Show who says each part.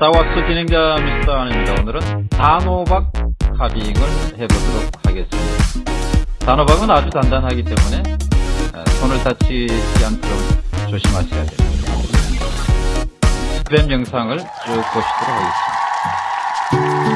Speaker 1: 스타워스 진행자 미스터 안입니다. 오늘은 단호박 카빙을 해보도록 하겠습니다. 단호박은 아주 단단하기 때문에 아, 손을 다치지 않도록 조심하셔야 됩니다. 스크램 영상을 쭉 보시도록 하겠습니다.